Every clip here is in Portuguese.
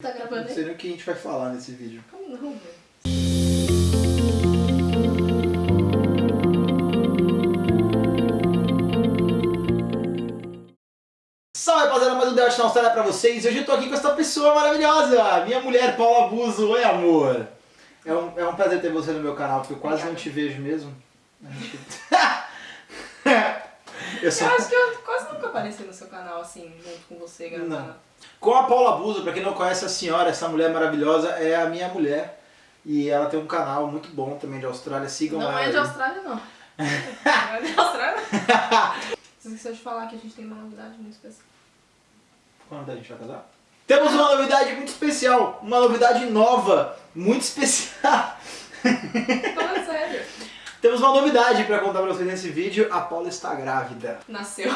Tá gravando Não sei nem o que a gente vai falar nesse vídeo. Como não, velho? Salve rapaziada, mais um Debate na Austrália pra vocês. Hoje eu tô aqui com essa pessoa maravilhosa, minha mulher Paula Buzo. Oi amor. É um, é um prazer ter você no meu canal, porque eu quase não te vejo mesmo. Gente- eu sou... Eu acho que eu nunca apareci no seu canal assim, junto com você, gravando. Não. Com a Paula Buzo, pra quem não conhece a senhora, essa mulher maravilhosa é a minha mulher. E ela tem um canal muito bom também de Austrália, sigam Não ela. é de. Austrália, não. Não é de Austrália, não. Você esqueceu de falar que a gente tem uma novidade muito especial. Quando a gente vai casar? Temos uma novidade muito especial, uma novidade nova, muito especial. Temos uma novidade pra contar pra vocês nesse vídeo, a Paula está grávida. Nasceu.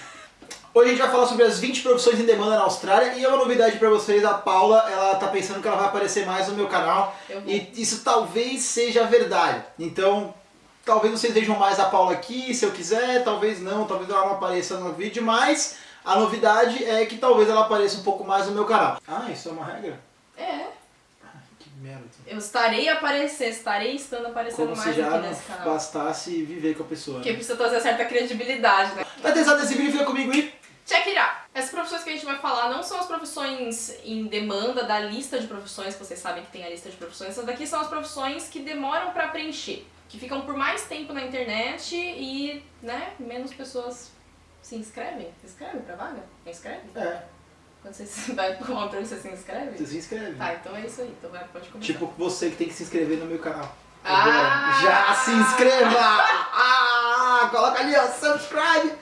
Hoje a gente vai falar sobre as 20 profissões em demanda na Austrália e é uma novidade pra vocês, a Paula, ela tá pensando que ela vai aparecer mais no meu canal e isso talvez seja verdade. Então, talvez vocês vejam mais a Paula aqui, se eu quiser, talvez não, talvez ela não apareça no vídeo, mas a novidade é que talvez ela apareça um pouco mais no meu canal. Ah, isso é uma regra? Eu estarei a aparecer, estarei estando aparecendo Como se mais já aqui não nesse canal. bastasse viver com a pessoa. Porque Né? precisa trazer certa credibilidade, né? Tá interessado nesse vídeo? Fica comigo e... Check it out! Essas profissões que a gente vai falar não são as profissões em demanda da lista de profissões, que vocês sabem que tem a lista de profissões. Essas daqui são as profissões que demoram pra preencher, que ficam por mais tempo na internet e, né, menos pessoas se inscrevem. Se inscrevem pra vaga? Quem inscreve? É, Quando você vai emprego, você se inscreve? você se inscreve. Tá, então é isso aí. Então vai, pode começar. Tipo você que tem que se inscrever no meu canal. Ah! Já se inscreva! Ah, coloca ali, ó, subscribe!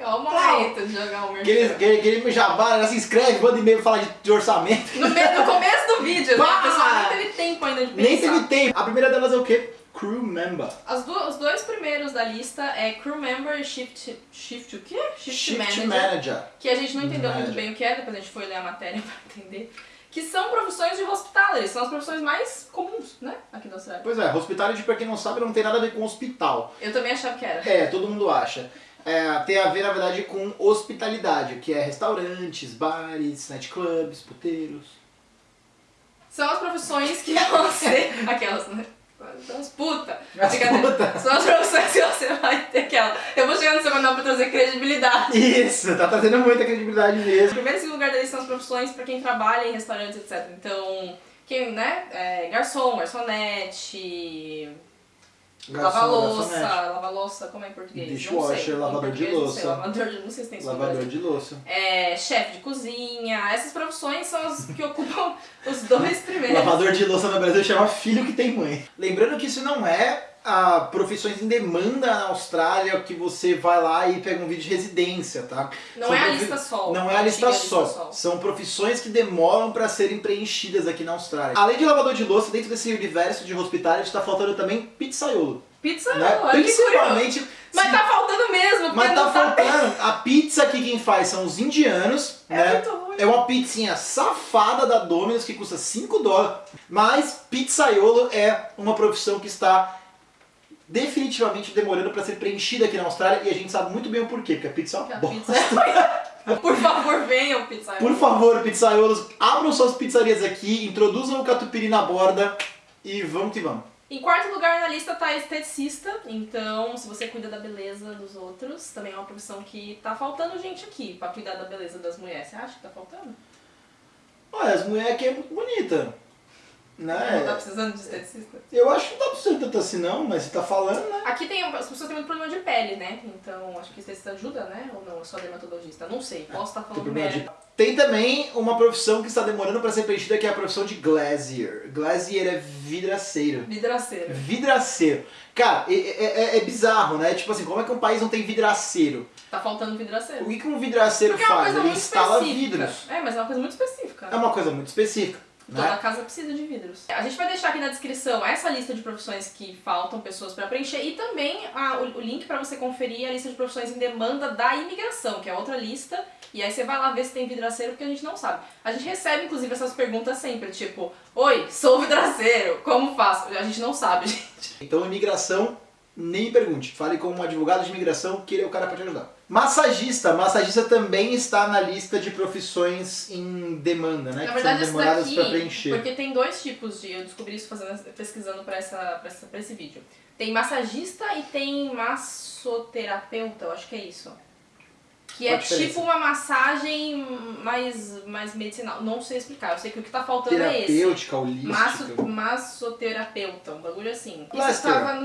é o momento de jogar o merchan. aquele, aquele jabá, já se inscreve, manda e-mail falar de, de orçamento. No, no começo do vídeo, né? Pá! A pessoa nem teve tempo ainda de pensar. Nem teve tempo. A primeira delas é o quê? Crew member. As du- os dois primeiros da lista é crew member e shift, shift o quê? Shift, manager, manager. que a gente não entendeu Manager. muito bem o que é, depois a gente foi ler a matéria pra entender. Que são profissões de hospitality, são as profissões mais comuns, né, aqui da Austrália. Pois é, hospitality, pra quem não sabe, não tem nada a ver com hospital. Eu também achava que era. É, todo mundo acha. É, tem a ver, na verdade, com hospitalidade, que é restaurantes, bares, nightclubs, puteiros. São as profissões que você... Aquelas, né? São as puta. As puta. São as profissões que você vai ter aquela... Eu vou chegar no seu canal pra trazer credibilidade. Isso, tá trazendo muita credibilidade O mesmo. primeiro e segundo lugar lista são as profissões pra quem trabalha em restaurantes, etc. Então, quem, né? É, garçom, garçonete, lava-louça, garçonete, lava-louça, como é em português? Dishwasher, Não sei. Em lavador de português, louça. lavador de, não sei se tem Lavador de louça. É, chefe de cozinha. Essas profissões são as que ocupam os dois primeiros. Lavador de louça no Brasil chama filho que tem mãe. Lembrando que isso não é a profissões em demanda na Austrália que você vai lá e pega um vídeo de residência, tá? Não São é a lista sol. Não é a lista antiga só. São profissões que demoram para serem preenchidas aqui na Austrália. Além de lavador de louça, dentro desse universo de hospitality está faltando também pizzaiolo. Pizza, né? olha que. Principalmente. Mas tá faltando mesmo, mas tá tá faltando. A pizza aqui quem faz são os indianos, É né? É uma pizzinha safada da Domino's que custa 5 dólares. Mas pizzaiolo é uma profissão que está definitivamente demorando para ser preenchida aqui na Austrália e a gente sabe muito bem o porquê, porque a pizza é uma bosta. pizza é... Por favor, venham, pizza. Por favor, pizzaiolos, abram suas pizzarias aqui, introduzam o catupiry na borda e vamos que vamos. Em quarto lugar na lista tá esteticista, então se você cuida da beleza dos outros, também é uma profissão que tá faltando gente aqui pra cuidar da beleza das mulheres. Você acha que tá faltando? Olha, as mulheres aqui é muito bonita. Não tá Né? precisando de esteticista? Eu acho que não tá precisando tanto assim não, mas você tá falando, né? Aqui tem, as pessoas têm muito problema de pele, né? Então acho que esteticista ajuda, né? Ou não, é só dermatologista? Não sei, posso estar Tem, falando merda. de- Tem também uma profissão que está demorando para ser preenchida, que é a profissão de glazier. Glazier é vidraceiro. Vidraceira. Vidraceiro. Cara, é, é- é- é bizarro, né? Tipo assim, como é que um país não tem vidraceiro? Tá faltando vidraceiro. O que, que um vidraceiro Porque é uma faz? coisa Ele muito instala específica. vidros. É, mas é uma coisa muito específica. É uma coisa muito específica. Toda Né? casa precisa de vidros. A gente vai deixar aqui na descrição essa lista de profissões que faltam pessoas para preencher e também a- o, o link para você conferir a lista de profissões em demanda da imigração, que é outra lista. E aí você vai lá ver se tem vidraceiro, porque a gente não sabe. A gente recebe, inclusive, essas perguntas sempre, tipo, Oi, sou vidraceiro, como faço? A gente não sabe, gente. Então, imigração, nem pergunte. Fale com um advogado de imigração que ele é o cara para te ajudar. Massagista. Massagista também está na lista de profissões em demanda, né? Na que verdade, são demoradas para preencher. porque tem dois tipos de. Eu descobri isso fazendo, pesquisando pra esse vídeo. Tem massagista e tem massoterapeuta, eu acho que é isso. Que Qual é a diferença? tipo uma massagem mais, mais medicinal. Não sei explicar, eu sei que o que tá faltando é esse. Terapêutica, holística. Masso, massoterapeuta, um bagulho assim. Isso Plaster. tava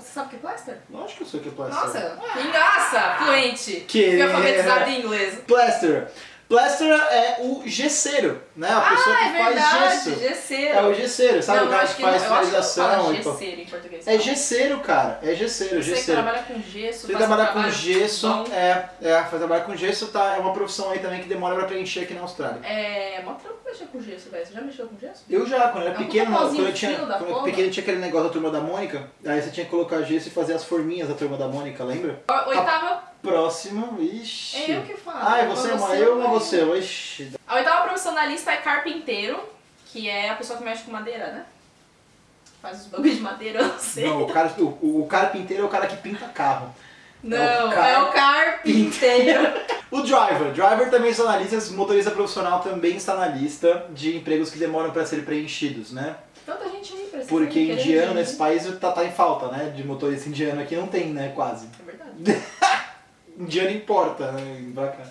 Você sabe o que é plaster? Lógico que eu sei o que é plaster. Nossa, que graça! Fluente! Que- Fui alfabetizado em inglês. Plaster. Plaster é o gesseiro, né? A pessoa ah, que é verdade, faz gesso. gesseiro. É o gesseiro, sabe Não, o cara que faz que finalização gesseiro em português. É gesseiro, cara. É gesseiro, Você que gesseiro. trabalha com gesso, Você faz um com gesso, bom. é, é, fazer trabalho com gesso tá, é uma profissão aí também que demora pra preencher aqui na Austrália. É, mó trampo mexer com gesso, velho. Você já mexeu com gesso? Eu já, quando eu era É um pequeno, puta quando eu tinha, quando eu pequeno tinha aquele negócio da turma da Mônica, aí você tinha que colocar gesso e fazer as forminhas da turma da Mônica, lembra? Oitava, Próximo, ixi. é eu que falo. Ah, é você, Ou mãe, eu ou você? Ixi. A oitava profissão da lista é carpinteiro, que é a pessoa que mexe com madeira, né? Faz os bagulhos de madeira, eu não sei. Não, o, cara, o, o carpinteiro é o cara que pinta carro. Não, É o é o carpinteiro. O driver, driver também está na lista, motorista profissional também está na lista de empregos que demoram para ser preenchidos, né? Tanta gente aí precisa. Porque indiano nesse país tá, tá em falta, né? De motorista indiano aqui não tem, né? Quase. É verdade. Indiano importa, né? Pra cá.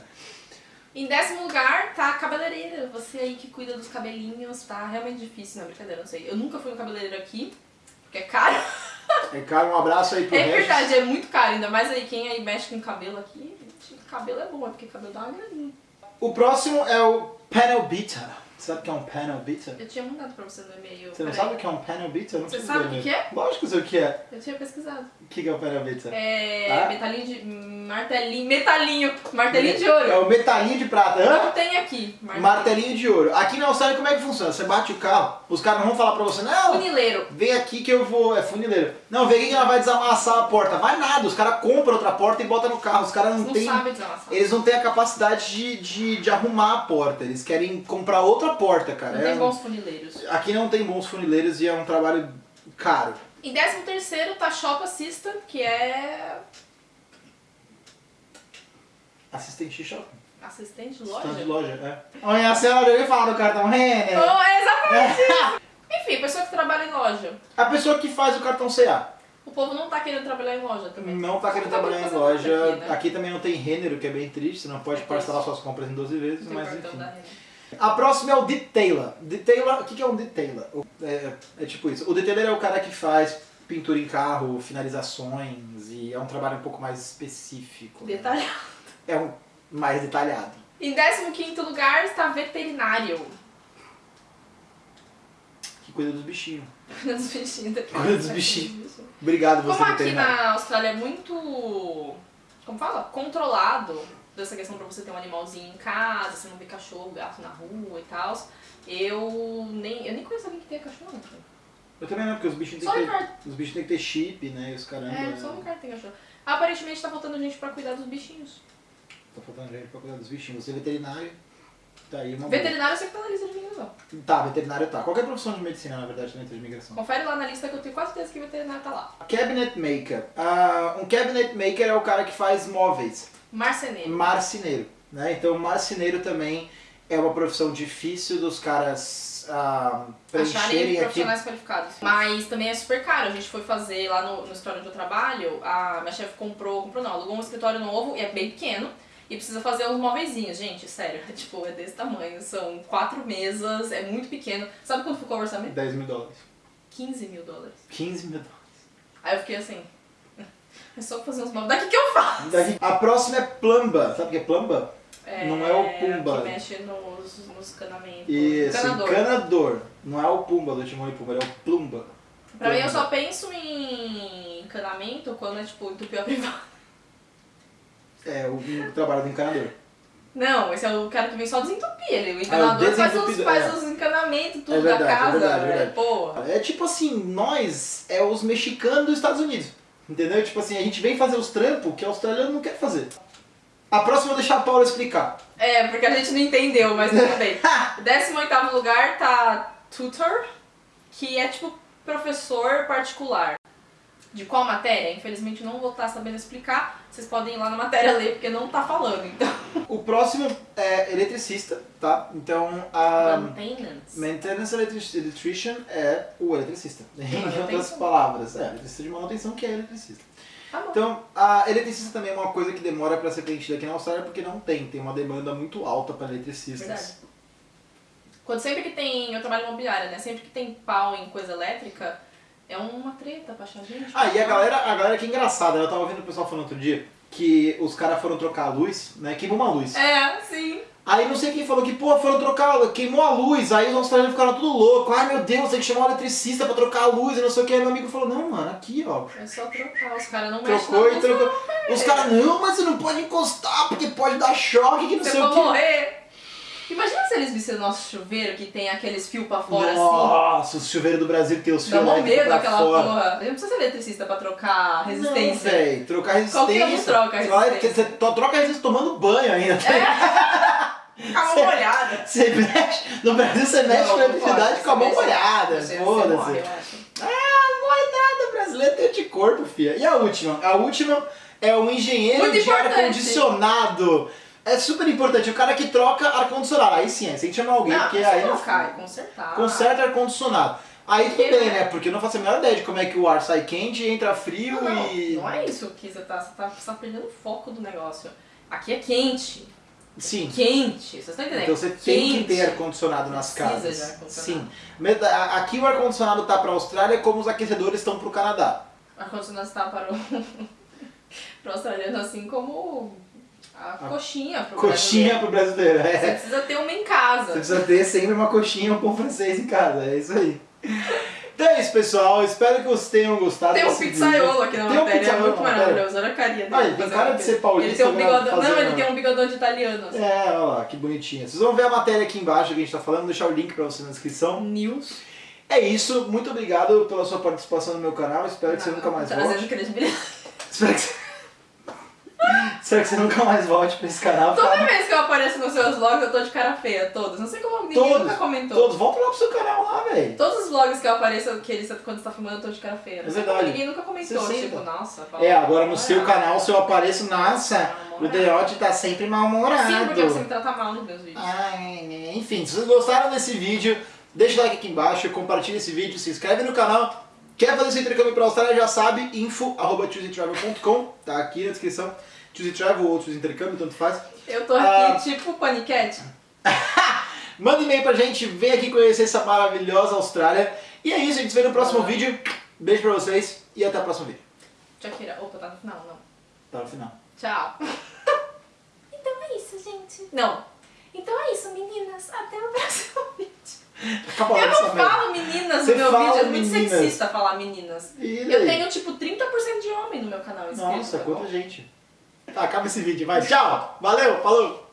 Em décimo lugar tá a cabeleireira. Você aí que cuida dos cabelinhos, tá realmente difícil, não, brincadeira, não sei. Eu nunca fui no cabeleireiro aqui, porque é caro. É, cara, um abraço aí pro É Regis. verdade, é muito caro, ainda mais aí quem aí mexe com cabelo aqui. gente, Cabelo é bom, é porque cabelo dá uma graninha. O próximo é o panel beater. Sabe o que é um panel beater? Eu tinha mandado pra você no e-mail. Você não sabe o que é um panel beater? Eu não Você sabe o que que Lógico que eu sei o que é. Eu tinha pesquisado. O que que é o panel beater? É. Ah? Metalinho de. Martelinho. Metalinho. Martelinho de ouro. É o metalinho de prata. Hã? Não tem aqui. Martelinho de ouro. Aqui na Austrália como é que funciona? Você bate o carro, os caras não vão falar pra você, não, Funileiro. vem aqui que eu vou. É funileiro. Não, aqui que ela vai desamassar a porta. Vai nada, os caras compram outra porta e botam no carro. Os caras não, Não têm. Eles não têm a capacidade de, de, de arrumar a porta. Eles querem comprar outra porta, cara. Não É- tem bons funileiros. Aqui não tem bons funileiros e é um trabalho caro. Em décimo terceiro tá Shop Assistant, que é Assistente de shopping. assistente de Stand de loja. loja, é. Olha, a senhora, eu ia falar do cartão Renner. Oh, é exatamente isso. Que trabalha em loja. A pessoa que faz o cartão CA. O povo não tá querendo trabalhar em loja também. Não tá querendo trabalhar em loja. Aqui, aqui, né? também não tem Renner, o que é bem triste. Você não pode É parcelar suas compras em 12 vezes, mas enfim. A próxima é o detailer. Detailer, o que é um detailer? É, é tipo isso. O detailer é o cara que faz pintura em carro, finalizações e é um trabalho um pouco mais específico. né? Detalhado. É um mais detalhado. Em décimo quinto lugar está veterinário. Cuida dos bichinhos. Dos bichinhos. Cuida dos bichinhos. Obrigado, você Como aqui na Austrália é muito. Como fala? Controlado dessa questão pra você ter um animalzinho em casa, você não vê cachorro, gato na rua e tal. Eu nem, eu nem conheço alguém que tenha cachorro. né? Eu também não, porque os bichinhos Só têm que ter, os bichos têm que ter chip, né? E os caramba. É, só no cara tem cachorro. Aparentemente tá faltando gente pra cuidar dos bichinhos. Tá faltando gente pra cuidar dos bichinhos. Você é veterinário, tá aí uma boa. Veterinário eu sei que tá na lista de imigração. Tá, veterinário tá. Qualquer profissão de medicina, na verdade, também tem de imigração. Confere lá na lista que eu tenho quase certeza que veterinário tá lá. Cabinet maker. Ah, um cabinet maker é o cara que faz móveis. Marceneiro. Marceneiro. Né? Então, marceneiro também é uma profissão difícil dos caras Acharem preencherem aqui. profissionais qualificados. Mas também é super caro. A gente foi fazer lá no, no escritório onde eu trabalho, a minha chefe comprou, comprou não, alugou um escritório novo e é bem pequeno. E precisa fazer uns móveizinhos, gente, sério. É, tipo, é desse tamanho. São quatro mesas, é muito pequeno. Sabe quanto ficou o orçamento? 10 mil dólares. 15 mil dólares. 15 mil dólares. Aí eu fiquei assim. É só fazer uns móveis. Daqui que eu faço! Daqui- A próxima é plumba. Sabe o que é plumba? Não é o Pumba. Que mexe nos, nos canamentos. Isso, Encanador. encanador. Não é o pumba do Timão e Pumba, é o plumba. Pra mim, eu Plumba. só penso em encanamento quando é tipo entupir a privada. É o, o trabalho do encanador. Não, esse é o cara que vem só desentupir. Ele, o encanador faz, os, faz é. os encanamentos, tudo É verdade, da é casa. verdade, é velho. verdade. Porra. É tipo assim, nós é os mexicanos dos Estados Unidos. Entendeu? Tipo assim, a gente vem fazer os trampos que o australiano não quer fazer. A próxima eu vou deixar a Paula explicar. É, porque a gente não entendeu, mas tudo bem. 18 lugar tá tutor, que é tipo professor particular. De qual matéria? Infelizmente não vou estar sabendo explicar. Vocês podem ir lá na matéria ler, porque não tá falando, então. O próximo é eletricista, tá? Então, a Maintenance. maintenance electric- electrician é o eletricista. Em outras palavras, é, eletricista de manutenção que é eletricista. Tá bom. Então, a eletricista também é uma coisa que demora para ser preenchida aqui na Austrália porque não tem, tem uma demanda muito alta para eletricistas. Verdade. Quando sempre que tem. Eu trabalho em imobiliária, né? Sempre que tem pau em coisa elétrica, é uma treta pra achar gente. Ah, e a galera, a galera que é engraçada, eu tava vendo o pessoal falando outro dia que os caras foram trocar a luz, né? Queimou uma luz. É, sim. Aí não sei quem falou que, pô, foram trocar, queimou a luz, aí os australianos ficaram tudo louco. Ai meu Deus, tem que chamar o eletricista pra trocar a luz e não sei o que. Aí meu amigo falou, não, mano, aqui ó. É só trocar. Os caras não mexem Trocou e trocou. Os caras, não, mas você não pode encostar porque pode dar choque, que não Você sei vai o que. morrer. Imagina se eles vissem o nosso chuveiro que tem aqueles fios pra fora assim. Nossa, o chuveiro do Brasil que tem os fios pra fora. porra. Não precisa ser eletricista pra trocar resistência. Não, véi, trocar resistência. Qualquer um troca a Você vai- resistência. Você troca a resistência tomando banho ainda. Fica mão molhada. Você mexe, no Brasil você mexe Não, com a não eletricidade com a mão molhada. Foda-se. eu. Ah, não morre nada, brasileiro tem anticorpo, filha. E a última? A última é o engenheiro Muito de ar-condicionado. É super importante, o cara que troca ar-condicionado. Aí sim, aí você tem que chamar alguém, Não, porque aí não cai, consertar. Conserta ar-condicionado. Aí tudo bem, né? né? Porque eu não faço a menor ideia de como é que o ar sai quente, entra frio Não, não, e. não é isso que você tá, você tá, você tá perdendo o foco do negócio. Aqui é quente. Sim. Quente. Vocês estão entendendo? Então você tem que Quente. ter ar-condicionado nas casas. de ar-condicionado. Sim. Med- a- Aqui o ar-condicionado tá pra Austrália como os aquecedores estão pro Canadá. Ar-condicionado está para o, para o australiano, assim como a coxinha pro Coxinha pro brasileiro. brasileiro. Você É. precisa ter uma em casa. Você precisa ter sempre uma coxinha ou um pão francês em casa. É isso aí. Então é isso, pessoal. Espero que vocês tenham gostado Tem um pizzaiolo vídeo. aqui na Tem um matéria, é pizzaiolo muito maravilhoso. Olha a carinha dele. Ah, ele tem cara de ser paulista, Ele tem um né, bigodão. Não, ele tem um bigodão de italiano. Assim. É, olha lá, que bonitinho. Vocês vão ver a matéria aqui embaixo que a gente tá falando, vou deixar o link pra você na descrição. News. É isso, muito obrigado pela sua participação no meu canal. Espero que você nunca mais Trazendo volte. credibilidade. Espero que você... Espero que você nunca mais volte pra esse canal. Toda vez que eu apareço nos seus vlogs, eu tô de cara feia, todos. Não sei como ninguém Todos, nunca comentou. Todos, volta lá pro seu canal lá, velho. Todos os vlogs que eu apareço, que eles, quando você tá filmando, eu tô de cara feia. Não É sei como verdade. ninguém nunca comentou. Você Tipo, nossa, Paula, É, agora no seu canal, se eu apareço, nossa, o. Deote tá sempre mal-humorado. Sim, porque você me trata mal nos meus vídeos. Ai, enfim, se vocês gostaram desse vídeo, deixa o like aqui embaixo, compartilha esse vídeo, se inscreve no canal. Quer fazer seu intercâmbio para a Austrália, já sabe, info.chooseytravel.com, tá aqui na descrição. Choosey Travel ou Choosey Intercâmbio, tanto faz. Eu tô aqui, Ah. tipo paniquete. Manda e-mail pra gente, vem aqui conhecer essa maravilhosa Austrália. E é isso, a gente se vê no próximo vídeo. Beijo pra vocês e até o próximo vídeo. Shakira. Opa, tá no final, não. Tá no final. Tchau. Então é isso, gente. Não. Então é isso, meninas. Até o próximo vídeo. Acabou Eu não falo meninas Você no meu vídeo, é muito meninas. sexista falar meninas. Eu tenho tipo 30% de homem no meu canal inscrito. Nossa, tá quanta gente. Tá, acaba esse vídeo, vai. Tchau, valeu, falou.